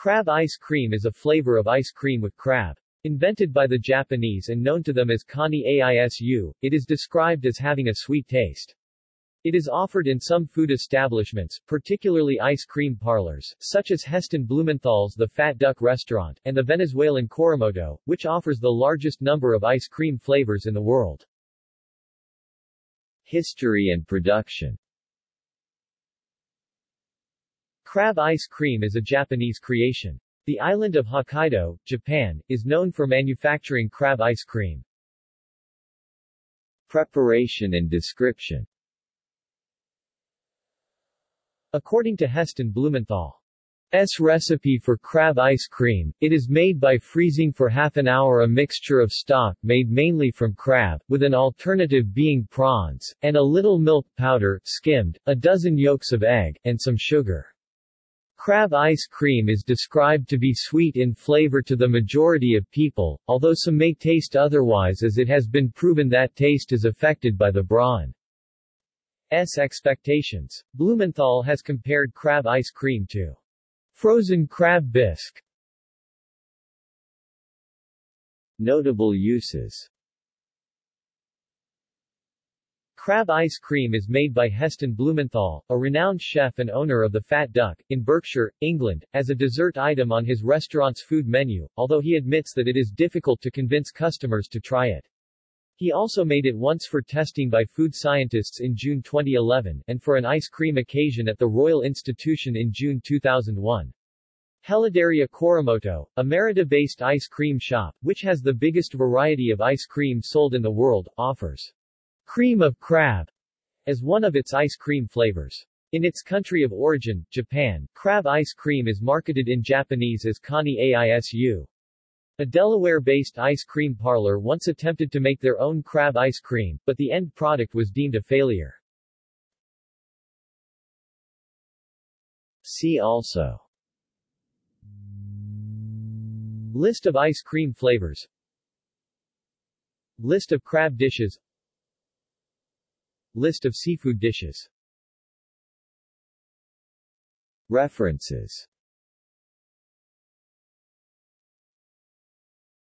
Crab ice cream is a flavor of ice cream with crab. Invented by the Japanese and known to them as Kani Aisu, it is described as having a sweet taste. It is offered in some food establishments, particularly ice cream parlors, such as Heston Blumenthal's The Fat Duck Restaurant, and the Venezuelan Coromoto, which offers the largest number of ice cream flavors in the world. History and production Crab ice cream is a Japanese creation. The island of Hokkaido, Japan, is known for manufacturing crab ice cream. Preparation and description According to Heston Blumenthal's recipe for crab ice cream, it is made by freezing for half an hour a mixture of stock made mainly from crab, with an alternative being prawns, and a little milk powder, skimmed, a dozen yolks of egg, and some sugar. Crab ice cream is described to be sweet in flavor to the majority of people, although some may taste otherwise as it has been proven that taste is affected by the brawn's expectations. Blumenthal has compared crab ice cream to frozen crab bisque. Notable uses Crab ice cream is made by Heston Blumenthal, a renowned chef and owner of the Fat Duck, in Berkshire, England, as a dessert item on his restaurant's food menu, although he admits that it is difficult to convince customers to try it. He also made it once for testing by food scientists in June 2011, and for an ice cream occasion at the Royal Institution in June 2001. Heladeria Coromoto, a Merida-based ice cream shop, which has the biggest variety of ice cream sold in the world, offers cream of crab as one of its ice cream flavors. In its country of origin, Japan, crab ice cream is marketed in Japanese as Kani Aisu. A Delaware-based ice cream parlor once attempted to make their own crab ice cream, but the end product was deemed a failure. See also List of ice cream flavors List of crab dishes List of seafood dishes. References